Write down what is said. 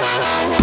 Wow.